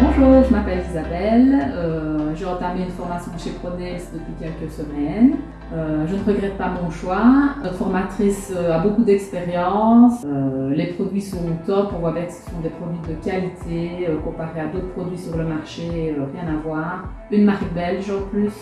Bonjour, je m'appelle Isabelle. Euh, j'ai entamé une formation chez Pronex depuis quelques semaines. Euh, je ne regrette pas mon choix. Notre formatrice euh, a beaucoup d'expérience. Euh, les produits sont top. On voit bien que ce sont des produits de qualité comparés à d'autres produits sur le marché. rien à voir. Une marque belge en plus.